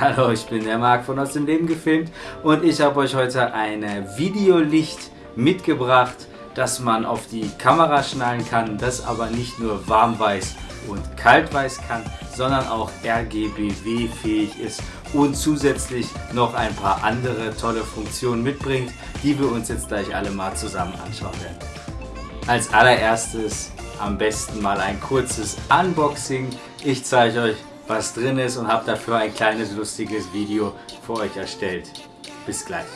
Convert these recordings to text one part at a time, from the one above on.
Hallo, ich bin der Marc von Aus dem Leben gefilmt und ich habe euch heute ein Videolicht mitgebracht, das man auf die Kamera schnallen kann, das aber nicht nur warmweiß und kaltweiß kann, sondern auch RGBW fähig ist und zusätzlich noch ein paar andere tolle Funktionen mitbringt, die wir uns jetzt gleich alle mal zusammen anschauen werden. Als allererstes am besten mal ein kurzes Unboxing. Ich zeige euch, was drin ist und habe dafür ein kleines lustiges Video für euch erstellt. Bis gleich.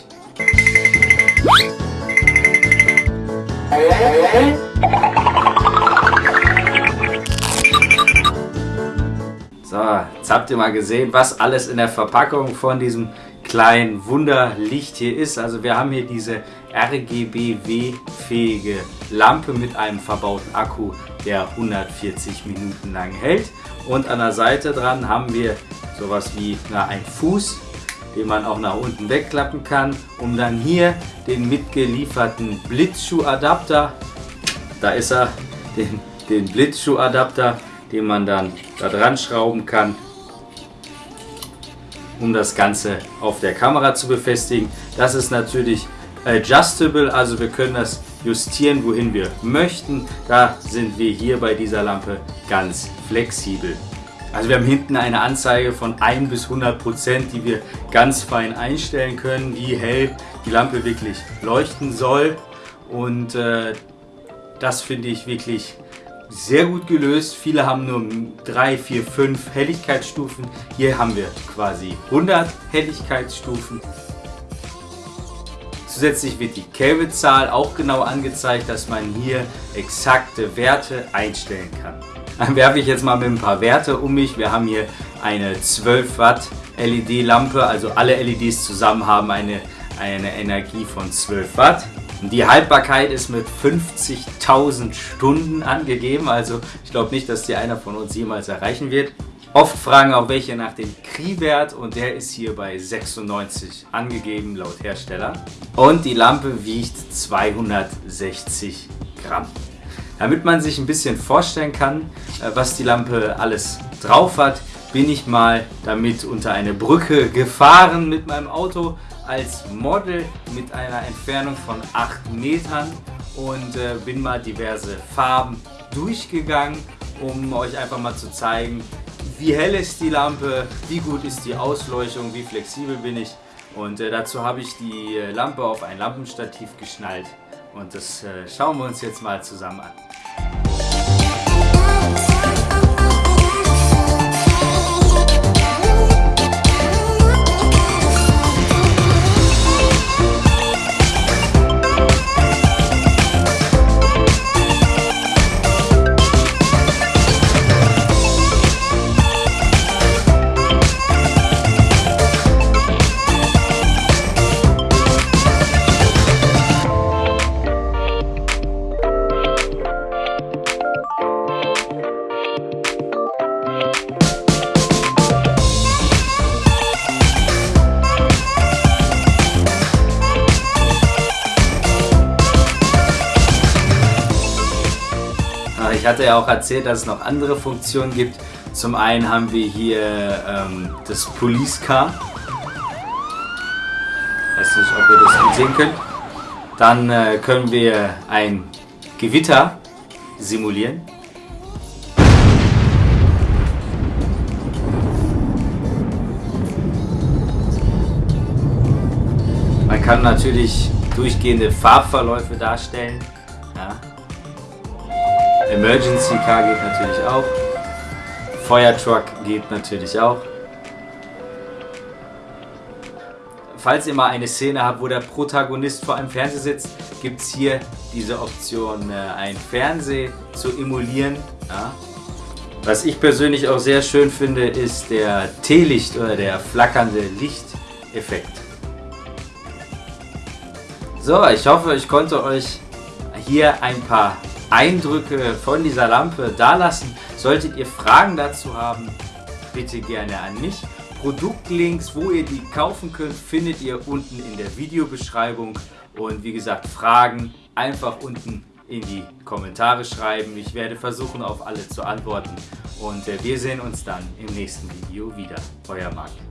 So, jetzt habt ihr mal gesehen, was alles in der Verpackung von diesem kleinen Wunderlicht hier ist. Also wir haben hier diese RGBW-fähige Lampe mit einem verbauten Akku, der 140 Minuten lang hält. Und an der Seite dran haben wir sowas wie na, ein Fuß, den man auch nach unten wegklappen kann, um dann hier den mitgelieferten Blitzschuhadapter, da ist er, den, den Blitzschuhadapter, den man dann da dran schrauben kann, um das Ganze auf der Kamera zu befestigen. Das ist natürlich adjustable, also wir können das justieren, wohin wir möchten. Da sind wir hier bei dieser Lampe ganz flexibel. Also wir haben hinten eine Anzeige von 1 bis 100 Prozent, die wir ganz fein einstellen können, wie hell die Lampe wirklich leuchten soll. Und äh, das finde ich wirklich sehr gut gelöst. Viele haben nur 3, 4, 5 Helligkeitsstufen. Hier haben wir quasi 100 Helligkeitsstufen. Zusätzlich wird die Kelvin-Zahl auch genau angezeigt, dass man hier exakte Werte einstellen kann. Dann werfe ich jetzt mal mit ein paar Werte um mich. Wir haben hier eine 12 Watt LED-Lampe, also alle LEDs zusammen haben eine, eine Energie von 12 Watt. Die Haltbarkeit ist mit 50.000 Stunden angegeben, also ich glaube nicht, dass die einer von uns jemals erreichen wird. Oft fragen auch welche nach dem Kri-Wert und der ist hier bei 96 angegeben laut Hersteller. Und die Lampe wiegt 260 Gramm. Damit man sich ein bisschen vorstellen kann, äh, was die Lampe alles drauf hat, bin ich mal damit unter eine Brücke gefahren mit meinem Auto als Model mit einer Entfernung von 8 Metern und äh, bin mal diverse Farben durchgegangen, um euch einfach mal zu zeigen, wie hell ist die Lampe, wie gut ist die Ausleuchtung, wie flexibel bin ich. Und äh, dazu habe ich die äh, Lampe auf ein Lampenstativ geschnallt und das äh, schauen wir uns jetzt mal zusammen an. Ich hatte ja auch erzählt, dass es noch andere Funktionen gibt. Zum einen haben wir hier ähm, das Police Car. Weiß nicht, ob ihr das gut sehen könnt. Dann äh, können wir ein Gewitter simulieren. Man kann natürlich durchgehende Farbverläufe darstellen. Ja. Emergency Car geht natürlich auch. Feuertruck geht natürlich auch. Falls ihr mal eine Szene habt, wo der Protagonist vor einem Fernseher sitzt, gibt es hier diese Option, äh, ein Fernseher zu emulieren. Ja. Was ich persönlich auch sehr schön finde, ist der Teelicht oder der flackernde Lichteffekt. So, ich hoffe, ich konnte euch hier ein paar Eindrücke von dieser Lampe dalassen. Solltet ihr Fragen dazu haben, bitte gerne an mich. Produktlinks, wo ihr die kaufen könnt, findet ihr unten in der Videobeschreibung. Und wie gesagt, Fragen einfach unten in die Kommentare schreiben. Ich werde versuchen, auf alle zu antworten. Und äh, wir sehen uns dann im nächsten Video wieder. Euer Marc.